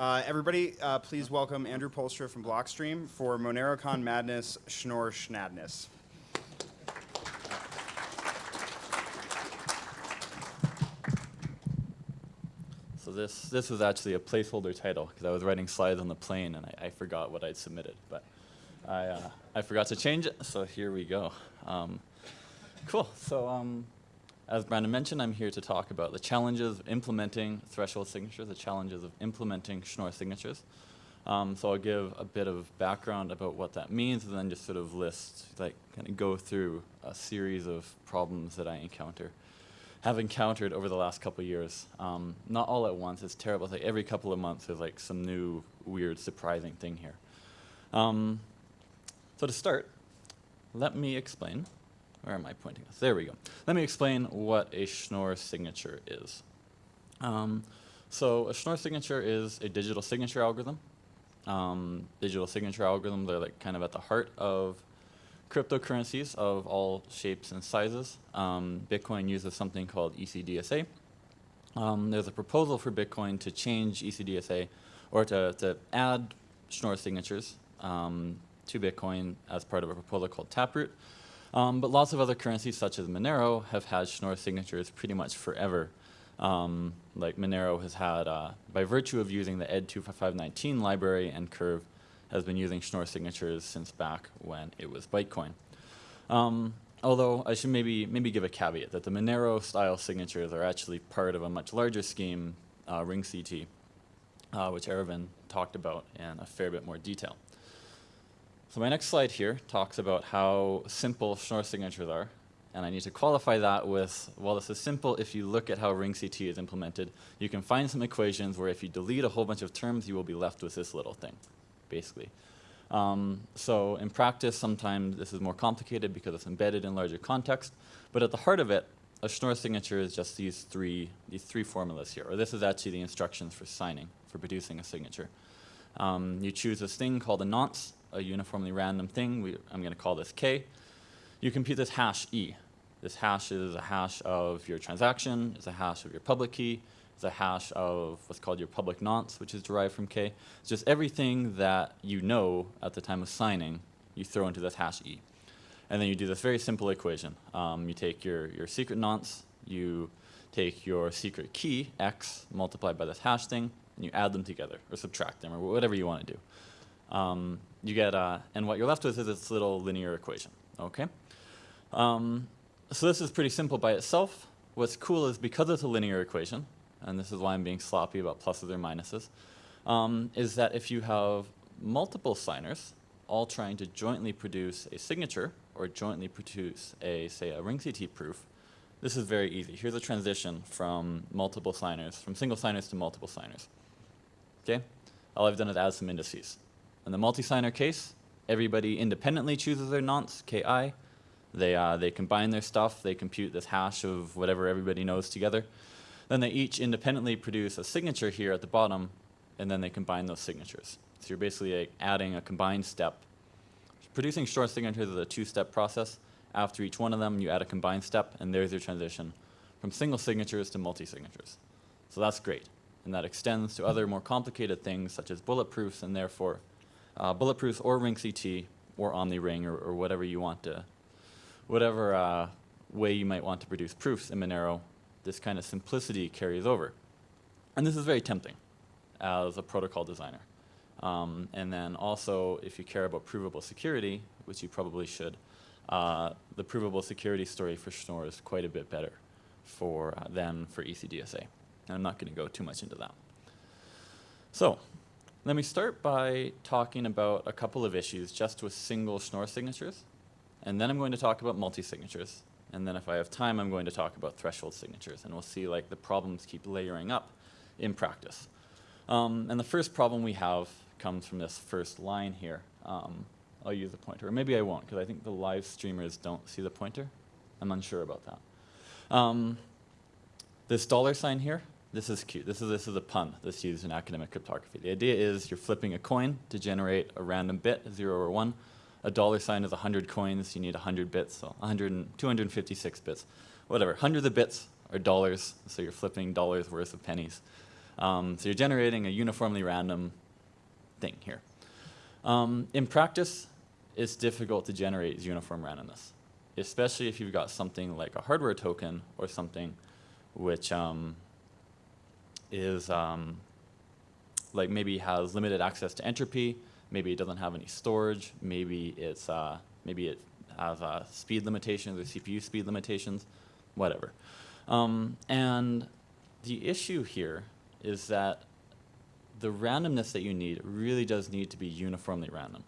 Uh, everybody, uh, please welcome Andrew Poelstra from Blockstream for MoneroCon Madness Schnorr Schnadness. So this, this was actually a placeholder title because I was writing slides on the plane and I, I forgot what I'd submitted. But I, uh, I forgot to change it, so here we go. Um, cool. So um, as Brandon mentioned, I'm here to talk about the challenges of implementing threshold signatures, the challenges of implementing Schnorr signatures. Um, so I'll give a bit of background about what that means and then just sort of list, like kind of go through a series of problems that I encounter have encountered over the last couple of years. Um, not all at once, it's terrible. It's like every couple of months there's like some new, weird, surprising thing here. Um, so to start, let me explain, where am I pointing? There we go. Let me explain what a Schnorr signature is. Um, so a Schnorr signature is a digital signature algorithm. Um, digital signature algorithms are like kind of at the heart of cryptocurrencies of all shapes and sizes. Um, Bitcoin uses something called ECDSA. Um, there's a proposal for Bitcoin to change ECDSA or to, to add Schnorr signatures um, to Bitcoin as part of a proposal called Taproot. Um, but lots of other currencies such as Monero have had Schnorr signatures pretty much forever. Um, like Monero has had, uh, by virtue of using the ED25519 library and curve, has been using Schnorr signatures since back when it was Bytecoin. Um, although I should maybe, maybe give a caveat that the Monero style signatures are actually part of a much larger scheme, uh, RingCT, uh, which Aravind talked about in a fair bit more detail. So my next slide here talks about how simple Schnorr signatures are. And I need to qualify that with, well, this is simple if you look at how RingCT is implemented. You can find some equations where if you delete a whole bunch of terms, you will be left with this little thing basically. Um, so in practice, sometimes this is more complicated because it's embedded in larger context. But at the heart of it, a Schnorr signature is just these three, these three formulas here. Or this is actually the instructions for signing, for producing a signature. Um, you choose this thing called a nonce, a uniformly random thing. We, I'm going to call this k. You compute this hash e. This hash is a hash of your transaction, it's a hash of your public key, it's a hash of what's called your public nonce, which is derived from K. It's just everything that you know at the time of signing, you throw into this hash E. And then you do this very simple equation. Um, you take your, your secret nonce, you take your secret key, x, multiplied by this hash thing, and you add them together, or subtract them, or whatever you want to do. Um, you get, uh, and what you're left with is this little linear equation, okay? Um, so this is pretty simple by itself. What's cool is because it's a linear equation, and this is why I'm being sloppy about pluses or minuses, um, is that if you have multiple signers all trying to jointly produce a signature or jointly produce a, say, a RingCT proof, this is very easy. Here's a transition from multiple signers, from single signers to multiple signers. Okay? All I've done is add some indices. In the multi-signer case, everybody independently chooses their nonce, ki. They, uh, they combine their stuff, they compute this hash of whatever everybody knows together. Then they each independently produce a signature here at the bottom, and then they combine those signatures. So you're basically like adding a combined step. Producing Schnorr signatures is a two-step process. After each one of them, you add a combined step, and there's your transition from single signatures to multi-signatures. So that's great. And that extends to other more complicated things, such as bulletproofs, and therefore uh, bulletproofs or RingCT or OmniRing or, or whatever you want to, whatever uh, way you might want to produce proofs in Monero this kind of simplicity carries over. And this is very tempting as a protocol designer. Um, and then also, if you care about provable security, which you probably should, uh, the provable security story for Schnorr is quite a bit better for, uh, than for ECDSA. And I'm not going to go too much into that. So let me start by talking about a couple of issues just with single Schnorr signatures. And then I'm going to talk about multi-signatures. And then if I have time, I'm going to talk about threshold signatures. And we'll see like the problems keep layering up in practice. Um, and the first problem we have comes from this first line here. Um, I'll use the pointer. Or maybe I won't, because I think the live streamers don't see the pointer. I'm unsure about that. Um, this dollar sign here, this is cute. This is, this is a pun that's used in academic cryptography. The idea is you're flipping a coin to generate a random bit, 0 or 1 a dollar sign is 100 coins, you need 100 bits, so 100 256 bits. Whatever, hundreds of bits are dollars, so you're flipping dollars worth of pennies. Um, so you're generating a uniformly random thing here. Um, in practice, it's difficult to generate uniform randomness, especially if you've got something like a hardware token or something which um, is um, like maybe has limited access to entropy, maybe it doesn't have any storage, maybe it's uh, maybe it has uh, speed limitations or CPU speed limitations, whatever. Um, and the issue here is that the randomness that you need really does need to be uniformly random.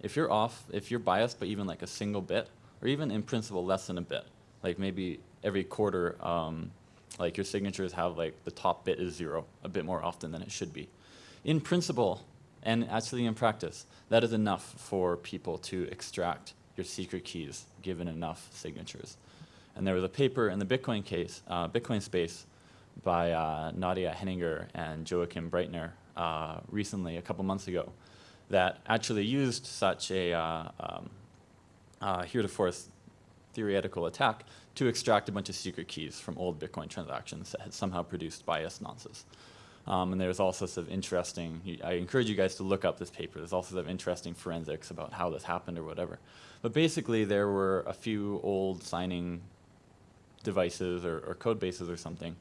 If you're off, if you're biased by even like a single bit, or even in principle less than a bit, like maybe every quarter, um, like your signatures have like the top bit is zero a bit more often than it should be. In principle, and actually in practice, that is enough for people to extract your secret keys given enough signatures. And there was a paper in the Bitcoin case, uh, Bitcoin space, by uh, Nadia Heninger and Joachim Breitner uh, recently, a couple months ago, that actually used such a uh, um, uh, heretofore theoretical attack to extract a bunch of secret keys from old Bitcoin transactions that had somehow produced biased nonces. Um, and there's all sorts of interesting, I encourage you guys to look up this paper. There's all sorts of interesting forensics about how this happened or whatever. But basically, there were a few old signing devices or, or code bases or something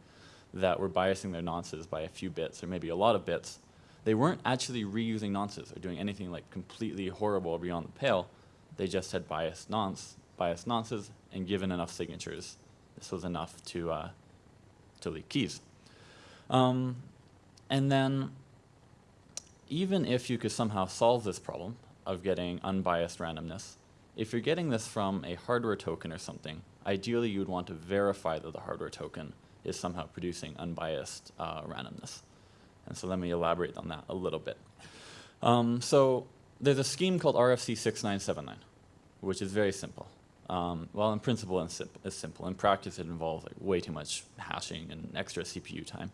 that were biasing their nonces by a few bits or maybe a lot of bits. They weren't actually reusing nonces or doing anything like completely horrible or beyond the pale. They just had biased nonce, biased nonces, and given enough signatures, this was enough to uh, to leak keys. Um, and then, even if you could somehow solve this problem of getting unbiased randomness, if you're getting this from a hardware token or something, ideally you would want to verify that the hardware token is somehow producing unbiased uh, randomness. And so let me elaborate on that a little bit. Um, so there's a scheme called RFC 6979, which is very simple. Um, well, in principle, it's, it's simple. In practice, it involves like way too much hashing and extra CPU time.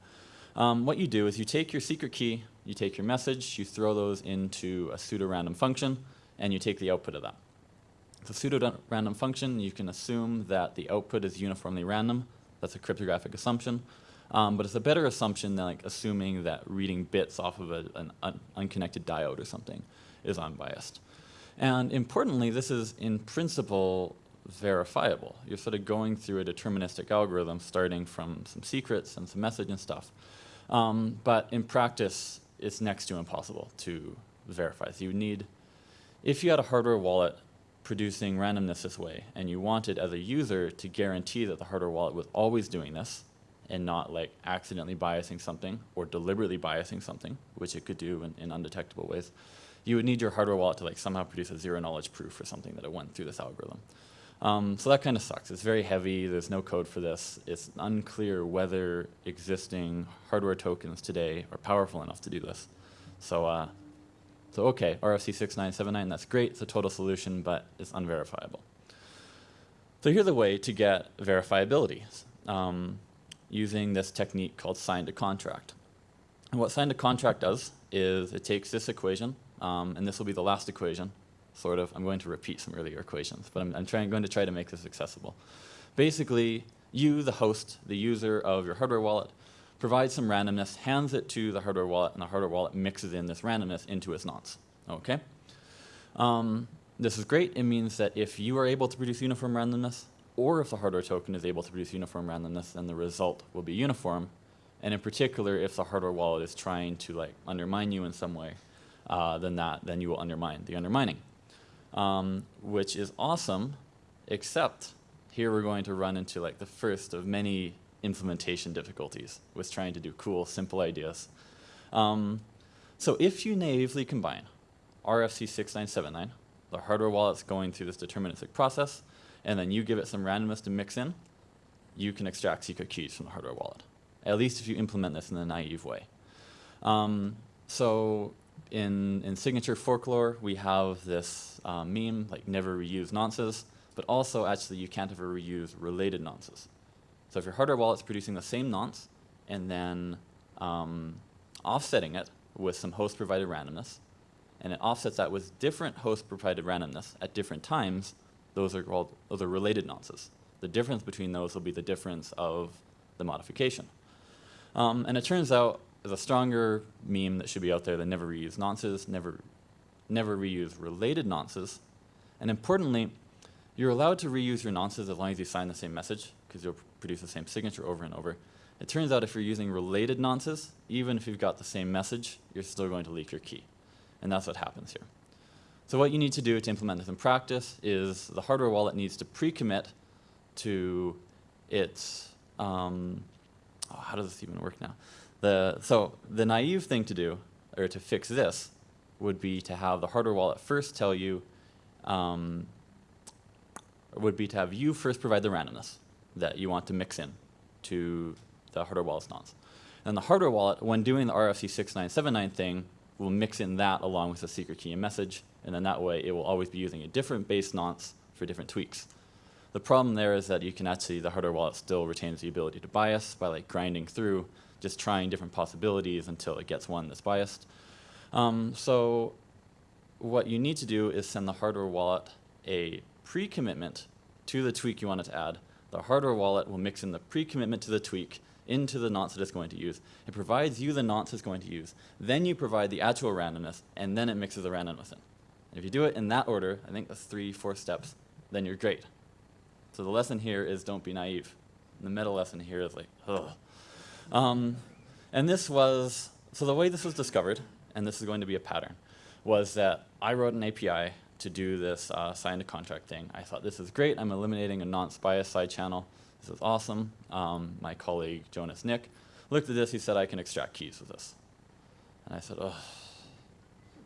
Um, what you do is you take your secret key, you take your message, you throw those into a pseudo-random function, and you take the output of that. It's a pseudo-random function. You can assume that the output is uniformly random. That's a cryptographic assumption. Um, but it's a better assumption than like assuming that reading bits off of a, an un unconnected diode or something is unbiased. And importantly, this is in principle verifiable. You're sort of going through a deterministic algorithm starting from some secrets and some message and stuff. Um, but in practice, it's next to impossible to verify. So you need, if you had a hardware wallet producing randomness this way, and you wanted as a user to guarantee that the hardware wallet was always doing this, and not like accidentally biasing something or deliberately biasing something, which it could do in, in undetectable ways, you would need your hardware wallet to like somehow produce a zero knowledge proof or something that it went through this algorithm. Um, so that kind of sucks. It's very heavy. There's no code for this. It's unclear whether existing hardware tokens today are powerful enough to do this. So, uh, so okay, RFC 6979, that's great. It's a total solution, but it's unverifiable. So here's a way to get verifiability um, using this technique called signed to contract. And what signed to contract does is it takes this equation, um, and this will be the last equation, sort of. I'm going to repeat some earlier equations, but I'm, I'm trying, going to try to make this accessible. Basically, you, the host, the user of your hardware wallet, provides some randomness, hands it to the hardware wallet, and the hardware wallet mixes in this randomness into its nonce. Okay? Um, this is great. It means that if you are able to produce uniform randomness, or if the hardware token is able to produce uniform randomness, then the result will be uniform. And in particular, if the hardware wallet is trying to like undermine you in some way, uh, that then you will undermine the undermining um, which is awesome, except here we're going to run into like the first of many implementation difficulties with trying to do cool, simple ideas. Um, so if you naively combine RFC 6979, the hardware wallet's going through this deterministic process, and then you give it some randomness to mix in, you can extract secret keys from the hardware wallet. At least if you implement this in a naive way. Um, so in, in signature folklore, we have this um, meme, like never reuse nonces, but also actually you can't ever reuse related nonces. So if your hardware wallet's producing the same nonce and then um, offsetting it with some host-provided randomness, and it offsets that with different host-provided randomness at different times, those are called those are related nonces. The difference between those will be the difference of the modification. Um, and it turns out is a stronger meme that should be out there than never reuse nonces, never, never reuse related nonces. And importantly, you're allowed to reuse your nonces as long as you sign the same message, because you'll produce the same signature over and over. It turns out if you're using related nonces, even if you've got the same message, you're still going to leak your key. And that's what happens here. So what you need to do to implement this in practice is the hardware wallet needs to pre-commit to its, um, oh, how does this even work now? The, so the naive thing to do, or to fix this, would be to have the hardware wallet first tell you, um, would be to have you first provide the randomness that you want to mix in to the hardware wallet's nonce. And the hardware wallet, when doing the RFC 6979 thing, will mix in that along with the secret key and message, and then that way it will always be using a different base nonce for different tweaks. The problem there is that you can actually, the hardware wallet still retains the ability to bias by like grinding through, just trying different possibilities until it gets one that's biased. Um, so what you need to do is send the hardware wallet a pre-commitment to the tweak you want it to add. The hardware wallet will mix in the pre-commitment to the tweak into the nonce that it's going to use. It provides you the nonce it's going to use. Then you provide the actual randomness, and then it mixes the randomness in. And if you do it in that order, I think that's three, four steps, then you're great. So the lesson here is don't be naive. And the meta lesson here is like, ugh. Um, and this was, so the way this was discovered, and this is going to be a pattern, was that I wrote an API to do this uh, signed contract thing. I thought this is great. I'm eliminating a nonce bias side channel. This is awesome. Um, my colleague Jonas Nick looked at this. He said I can extract keys with this. And I said, oh.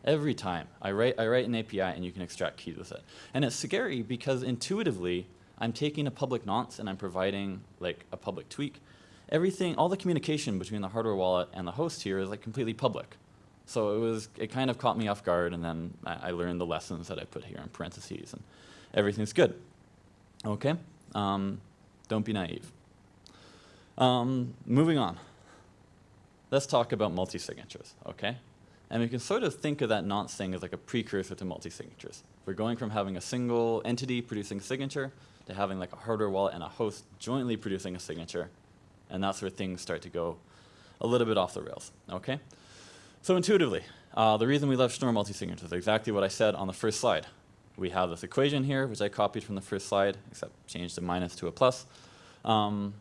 Every time I write, I write an API and you can extract keys with it. And it's scary because intuitively, I'm taking a public nonce and I'm providing like a public tweak. Everything, all the communication between the hardware wallet and the host here is like completely public. So it was, it kind of caught me off guard and then I, I learned the lessons that I put here in parentheses and everything's good. Okay, um, don't be naive. Um, moving on. Let's talk about multi-signatures, okay? And we can sort of think of that nonce thing as like a precursor to multi-signatures. We're going from having a single entity producing a signature to having like a hardware wallet and a host jointly producing a signature. And that's where things start to go a little bit off the rails, okay? So intuitively, uh, the reason we love Schnorr multi-signatures is exactly what I said on the first slide. We have this equation here, which I copied from the first slide, except changed the minus to a plus. Um,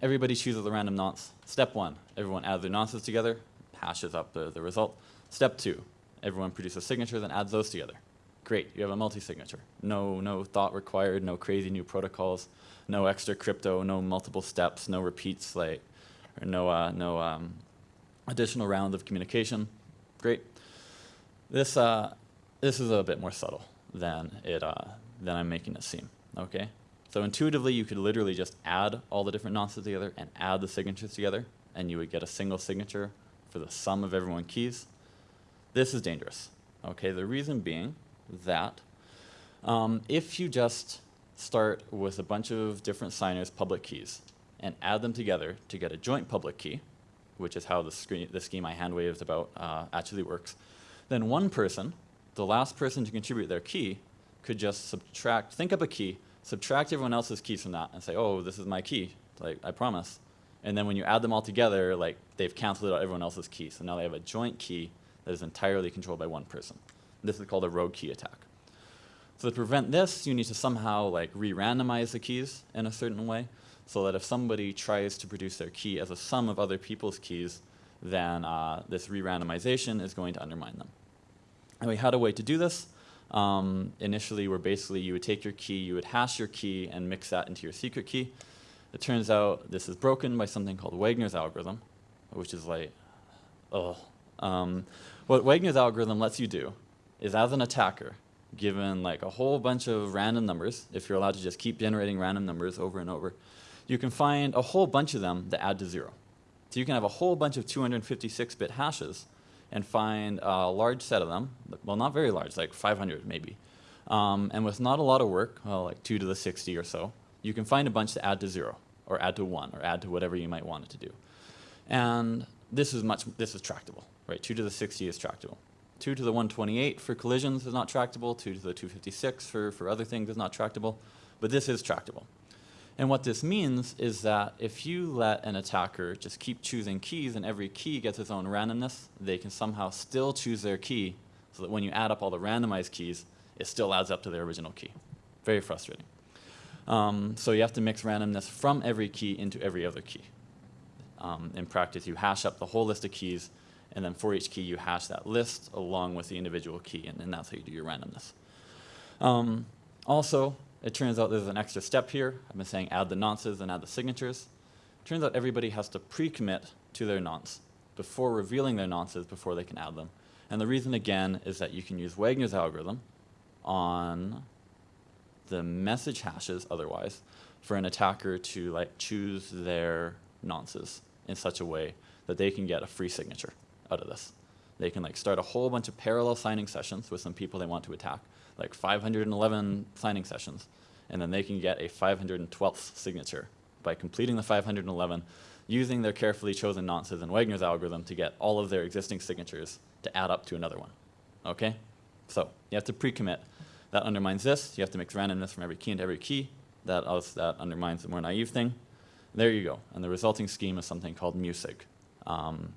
everybody chooses a random nonce. Step one, everyone adds their nonces together, hashes up the, the result. Step two, everyone produces signatures and adds those together. Great, you have a multi-signature. No, no thought required, no crazy new protocols, no extra crypto, no multiple steps, no repeat like, or no, uh, no um, additional rounds of communication. Great. This, uh, this is a bit more subtle than, it, uh, than I'm making it seem, okay? So intuitively, you could literally just add all the different nonces together and add the signatures together, and you would get a single signature for the sum of everyone's keys. This is dangerous, okay? The reason being that um, if you just start with a bunch of different signers' public keys and add them together to get a joint public key, which is how the, screen, the scheme I hand waved about uh, actually works, then one person, the last person to contribute their key, could just subtract, think up a key, subtract everyone else's keys from that and say, oh, this is my key, like, I promise. And then when you add them all together, like, they've canceled out everyone else's key. So now they have a joint key that is entirely controlled by one person. This is called a rogue key attack. So to prevent this, you need to somehow like re-randomize the keys in a certain way so that if somebody tries to produce their key as a sum of other people's keys, then uh, this re-randomization is going to undermine them. And we had a way to do this. Um, initially, where basically you would take your key, you would hash your key, and mix that into your secret key. It turns out this is broken by something called Wagner's algorithm, which is like, oh. Um, what Wagner's algorithm lets you do is as an attacker, given like a whole bunch of random numbers, if you're allowed to just keep generating random numbers over and over, you can find a whole bunch of them that add to zero. So you can have a whole bunch of 256-bit hashes and find a large set of them, well not very large, like 500 maybe. Um, and with not a lot of work, well like 2 to the 60 or so, you can find a bunch that add to zero, or add to 1, or add to whatever you might want it to do. And this is much, this is tractable, right? 2 to the 60 is tractable. 2 to the 128 for collisions is not tractable, 2 to the 256 for, for other things is not tractable, but this is tractable. And what this means is that if you let an attacker just keep choosing keys and every key gets its own randomness, they can somehow still choose their key so that when you add up all the randomized keys, it still adds up to their original key. Very frustrating. Um, so you have to mix randomness from every key into every other key. Um, in practice, you hash up the whole list of keys, and then for each key, you hash that list along with the individual key, and, and that's how you do your randomness. Um, also, it turns out there's an extra step here. I've been saying add the nonces and add the signatures. Turns out everybody has to pre-commit to their nonce before revealing their nonces before they can add them. And the reason, again, is that you can use Wagner's algorithm on the message hashes otherwise for an attacker to like choose their nonces in such a way that they can get a free signature out of this. They can like start a whole bunch of parallel signing sessions with some people they want to attack, like 511 signing sessions, and then they can get a 512th signature by completing the 511 using their carefully chosen nonces and Wagner's algorithm to get all of their existing signatures to add up to another one. Okay? So you have to pre-commit. That undermines this. You have to mix randomness from every key into every key. That, also, that undermines the more naive thing. There you go. And the resulting scheme is something called MuSig, um,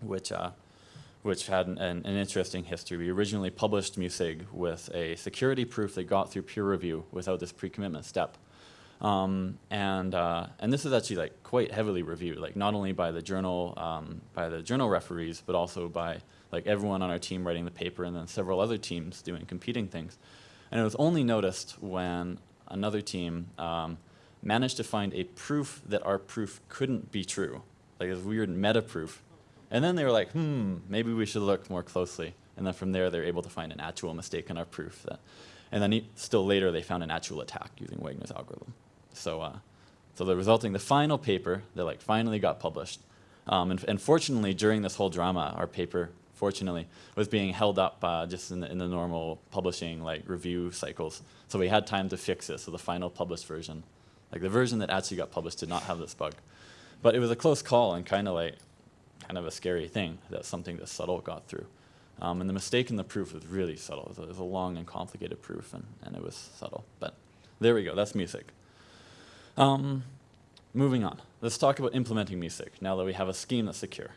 which, uh, which had an, an, interesting history. We originally published MuSig with a security proof that got through peer review without this pre-commitment step. Um, and, uh, and this is actually like quite heavily reviewed, like not only by the journal, um, by the journal referees, but also by like everyone on our team writing the paper and then several other teams doing competing things. And it was only noticed when another team um, managed to find a proof that our proof couldn't be true, like this weird meta proof. And then they were like, hmm, maybe we should look more closely. And then from there, they were able to find an actual mistake in our proof. That, and then still later, they found an actual attack using Wagner's algorithm. So, uh, so the resulting, the final paper that like finally got published, um, and, and, fortunately during this whole drama, our paper fortunately, was being held up uh, just in the, in the normal publishing like review cycles. So we had time to fix it. So the final published version, like the version that actually got published, did not have this bug. But it was a close call and kind of like, kind of a scary thing that something this subtle got through. Um, and the mistake in the proof was really subtle. It was a, it was a long and complicated proof, and, and, it was subtle. But there we go. That's MuSig. Um, moving on. Let's talk about implementing MuSig now that we have a scheme that's secure.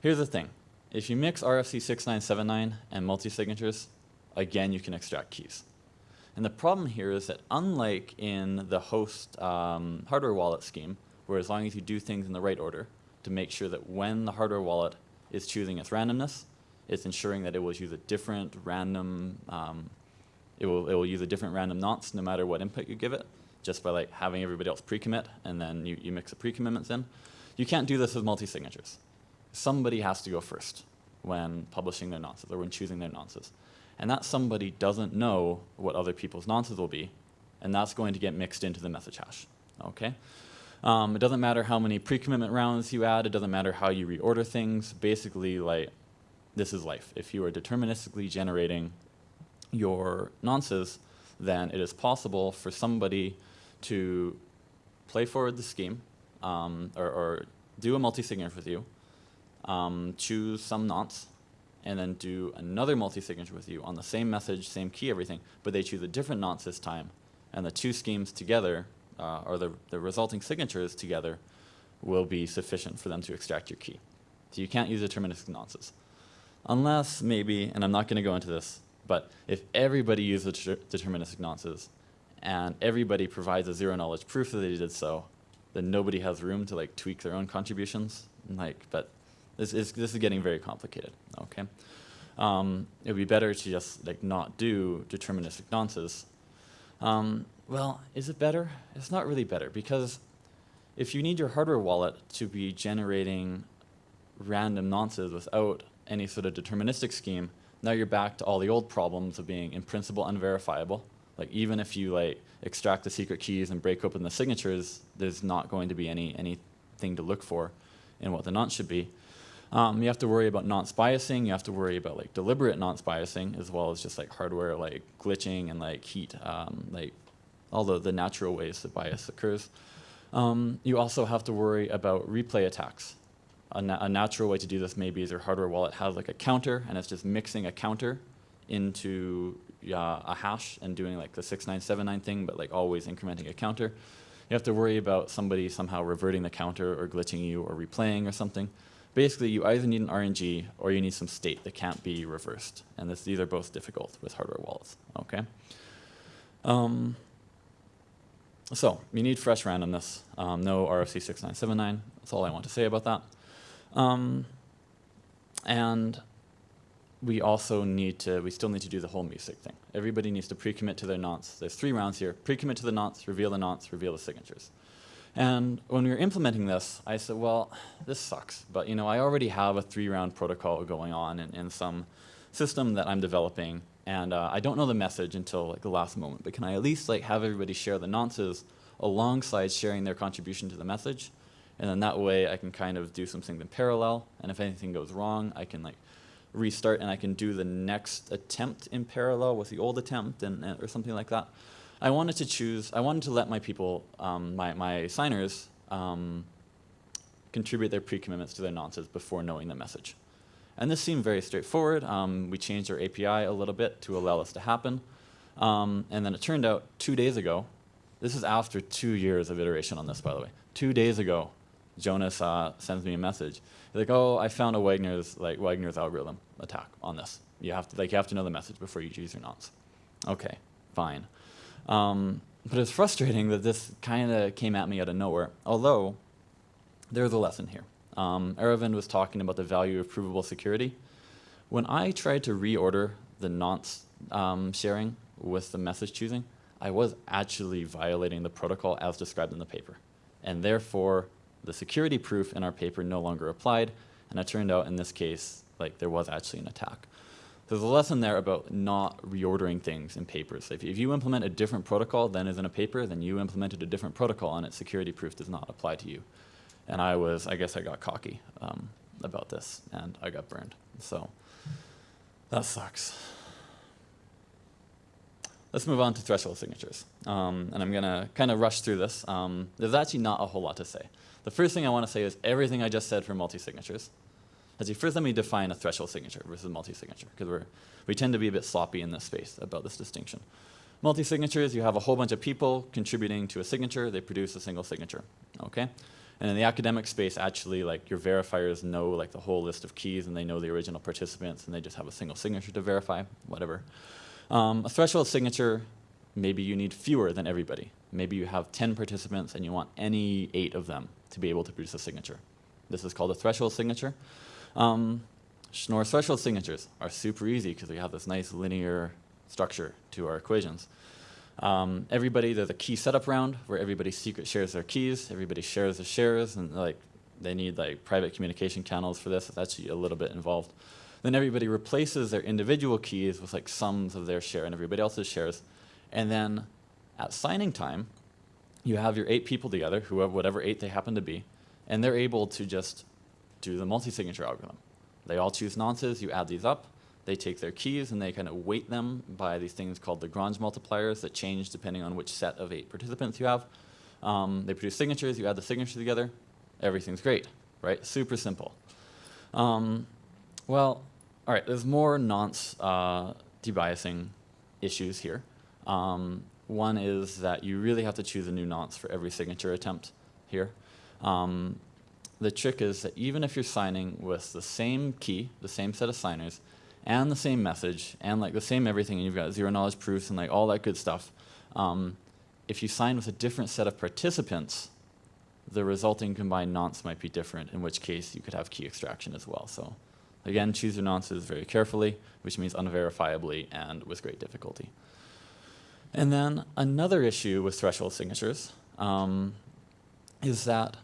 Here's the thing. If you mix RFC 6979 and multi-signatures, again, you can extract keys. And the problem here is that unlike in the host um, hardware wallet scheme, where as long as you do things in the right order to make sure that when the hardware wallet is choosing its randomness, it's ensuring that it will use a different random, um, it, will, it will use a different random nonce no matter what input you give it, just by like having everybody else pre-commit and then you, you mix the pre-commitments in. You can't do this with multi-signatures somebody has to go first when publishing their nonces or when choosing their nonces. And that somebody doesn't know what other people's nonces will be, and that's going to get mixed into the message hash. Okay? Um, it doesn't matter how many pre-commitment rounds you add, it doesn't matter how you reorder things. Basically, like, this is life. If you are deterministically generating your nonces, then it is possible for somebody to play forward the scheme um, or, or do a multi-signature with you, um, choose some nonce, and then do another multi-signature with you on the same message, same key, everything, but they choose a different nonce this time, and the two schemes together, uh, or the, the resulting signatures together, will be sufficient for them to extract your key. So you can't use deterministic nonces. Unless maybe, and I'm not going to go into this, but if everybody uses deterministic nonces, and everybody provides a zero knowledge proof that they did so, then nobody has room to like tweak their own contributions. Like, but this is, this is getting very complicated, okay? Um, it would be better to just like not do deterministic nonces. Um, well, is it better? It's not really better because if you need your hardware wallet to be generating random nonces without any sort of deterministic scheme, now you're back to all the old problems of being in principle unverifiable. Like even if you like extract the secret keys and break open the signatures, there's not going to be any anything to look for in what the nonce should be. Um, you have to worry about nonce biasing. You have to worry about like deliberate nonce biasing as well as just like hardware like glitching and like heat, um, like all the, the natural ways that bias occurs. Um, you also have to worry about replay attacks. A, na a, natural way to do this maybe is your hardware wallet has like a counter and it's just mixing a counter into uh, a hash and doing like the 6979 thing, but like always incrementing a counter. You have to worry about somebody somehow reverting the counter or glitching you or replaying or something. Basically, you either need an RNG or you need some state that can't be reversed. And this, these are both difficult with hardware wallets, okay? Um, so, you need fresh randomness, um, no RFC 6979. That's all I want to say about that. Um, and we also need to, we still need to do the whole MuSig thing. Everybody needs to pre-commit to their nonce. There's three rounds here. Pre-commit to the nonce, reveal the nonce, reveal the signatures. And when we were implementing this, I said, well, this sucks. But you know, I already have a three-round protocol going on in, in some system that I'm developing. And uh, I don't know the message until like the last moment. But can I at least like have everybody share the nonces alongside sharing their contribution to the message? And then that way I can kind of do some things in parallel. And if anything goes wrong, I can like restart and I can do the next attempt in parallel with the old attempt and, and or something like that. I wanted to choose, I wanted to let my people, um, my, my signers, um, contribute their pre-commitments to their nonces before knowing the message. And this seemed very straightforward. Um, we changed our API a little bit to allow this to happen. Um, and then it turned out two days ago, this is after two years of iteration on this, by the way. Two days ago, Jonas uh, sends me a message. He's like, "Oh, I found a Wagner's like Wagner's algorithm attack on this. You have to like you have to know the message before you choose your nonce." Okay, fine. Um, but it's frustrating that this kind of came at me out of nowhere. Although there's a lesson here. Um, Aravind was talking about the value of provable security. When I tried to reorder the nonce um, sharing with the message choosing, I was actually violating the protocol as described in the paper. And therefore, the security proof in our paper no longer applied, and it turned out in this case, like there was actually an attack. There's a lesson there about not reordering things in papers. If, if you implement a different protocol than is in a paper, then you implemented a different protocol and its security proof does not apply to you. And I was, I guess I got cocky um, about this and I got burned. So that sucks. Let's move on to threshold signatures. Um, and I'm going to kind of rush through this. Um, there's actually not a whole lot to say. The first thing I want to say is everything I just said for multi-signatures. Actually, first let me define a threshold signature versus multi-signature, because we tend to be a bit sloppy in this space about this distinction. Multi-signatures, you have a whole bunch of people contributing to a signature, they produce a single signature, okay? And in the academic space, actually, like your verifiers know like the whole list of keys and they know the original participants and they just have a single signature to verify, whatever. Um, a threshold signature, maybe you need fewer than everybody. Maybe you have 10 participants and you want any eight of them to be able to produce a signature. This is called a threshold signature. Um, Schnorr threshold signatures are super easy because we have this nice linear structure to our equations. Um, everybody, there's a key setup round where everybody secret shares their keys, everybody shares their shares, and like they need like private communication channels for this. Actually a little bit involved. Then everybody replaces their individual keys with like sums of their share and everybody else's shares. And then at signing time, you have your eight people together, whoever, whatever eight they happen to be, and they're able to just do the multi-signature algorithm. They all choose nonces, you add these up, they take their keys and they kind of weight them by these things called Lagrange multipliers that change depending on which set of eight participants you have. Um, they produce signatures, you add the signatures together, everything's great, right? Super simple. Um, well, all right, there's more nonce uh, debiasing issues here. Um, one is that you really have to choose a new nonce for every signature attempt here. Um, the trick is that even if you're signing with the same key, the same set of signers, and the same message, and like the same everything, and you've got zero knowledge proofs and like all that good stuff, um, if you sign with a different set of participants, the resulting combined nonce might be different, in which case you could have key extraction as well. So again, choose your nonces very carefully, which means unverifiably and with great difficulty. And then another issue with threshold signatures um, is that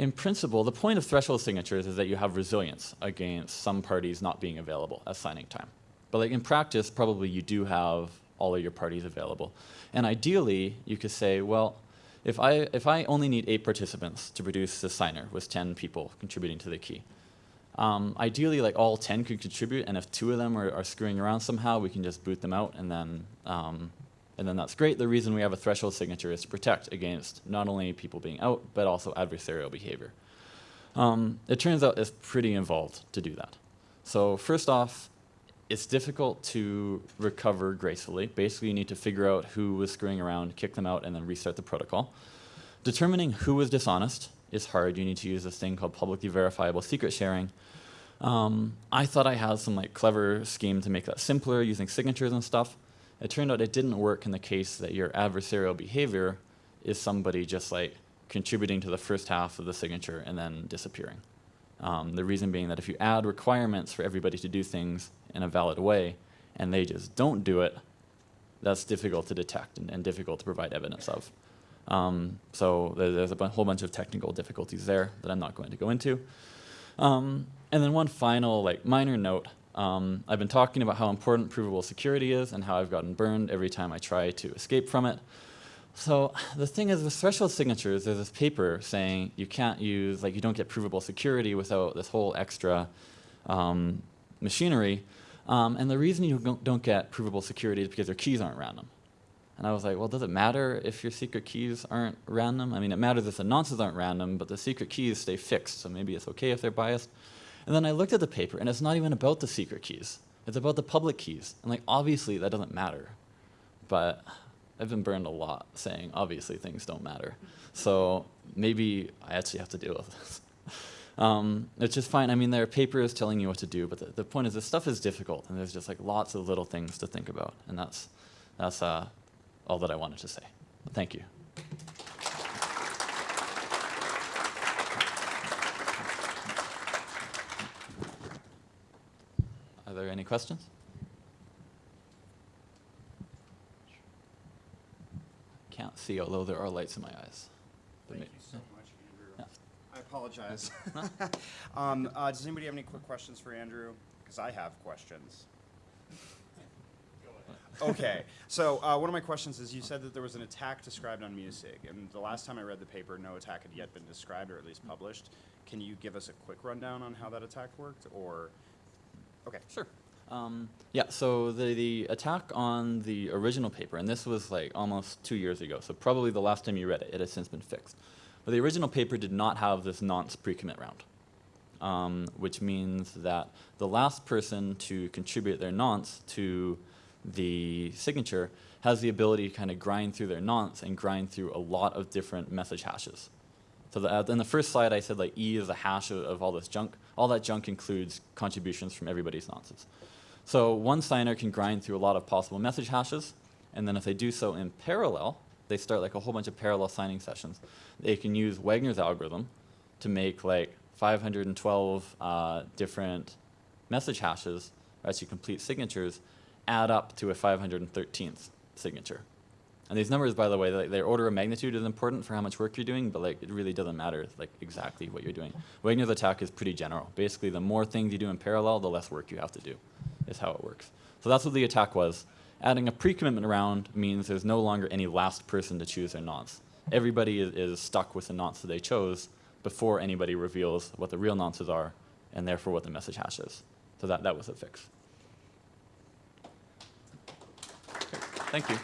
in principle, the point of threshold signatures is that you have resilience against some parties not being available at signing time. But like in practice, probably you do have all of your parties available. And ideally, you could say, well, if I, if I only need eight participants to produce the signer with 10 people contributing to the key, um, ideally, like all 10 could contribute, and if two of them are, are, screwing around somehow, we can just boot them out and then um, and then that's great. The reason we have a threshold signature is to protect against not only people being out, but also adversarial behavior. Um, it turns out it's pretty involved to do that. So first off, it's difficult to recover gracefully. Basically, you need to figure out who was screwing around, kick them out, and then restart the protocol. determining who was dishonest is hard. You need to use this thing called publicly verifiable secret sharing. Um, I thought I had some like clever scheme to make that simpler using signatures and stuff. It turned out it didn't work in the case that your adversarial behavior is somebody just like contributing to the first half of the signature and then disappearing. Um, the reason being that if you add requirements for everybody to do things in a valid way and they just don't do it, that's difficult to detect and, and difficult to provide evidence of. Um, so there, there's a whole bunch of technical difficulties there that I'm not going to go into. Um, and then one final, like minor note. Um, I've been talking about how important provable security is and how I've gotten burned every time I try to escape from it. So the thing is, with threshold signatures, there's this paper saying you can't use, like, you don't get provable security without this whole extra um, machinery. Um, and the reason you don't- get provable security is because your keys aren't random. And I was like, well, does it matter if your secret keys aren't random? I mean, it matters if the nonces aren't random, but the secret keys stay fixed, so maybe it's okay if they're biased. And then I looked at the paper, and it's not even about the secret keys. It's about the public keys. And like, obviously, that doesn't matter. But I've been burned a lot saying, obviously, things don't matter. So maybe I actually have to deal with this. Um, it's just fine. I mean, there are papers telling you what to do, but the, the point is, this stuff is difficult, and there's just like lots of little things to think about, and that's that's uh, all that I wanted to say. Thank you. There any questions? Can't see, although there are lights in my eyes. Thank you so much, Andrew. Yeah. I apologize. um, uh, does anybody have any quick questions for Andrew? Because I have questions. Okay, so uh, one of my questions is you said that there was an attack described on MuSig, and the last time I read the paper, no attack had yet been described or at least published. Can you give us a quick rundown on how that attack worked, or? Okay. Sure. Um, yeah, so the, the attack on the original paper, and this was like almost two years ago, so probably the last time you read it, it has since been fixed. But the original paper did not have this nonce pre-commit round, um, which means that the last person to contribute their nonce to the signature has the ability to kind of grind through their nonce and grind through a lot of different message hashes. So the, uh, in the first slide, I said like E is a hash of, of all this junk. All that junk includes contributions from everybody's nonces. So one signer can grind through a lot of possible message hashes, and then if they do so in parallel, they start like a whole bunch of parallel signing sessions. They can use Wagner's algorithm to make like 512 uh, different message hashes, or actually complete signatures, add up to a 513th signature. And these numbers, by the way, like, their order of magnitude is important for how much work you're doing, but like it really doesn't matter like exactly what you're doing. Wagner's attack is pretty general. Basically, the more things you do in parallel, the less work you have to do, is how it works. So that's what the attack was. Adding a pre-commitment round means there's no longer any last person to choose their nonce. Everybody is, is stuck with the nonce that they chose before anybody reveals what the real nonces are, and therefore what the message hash is. So that, that was a fix. Thank you.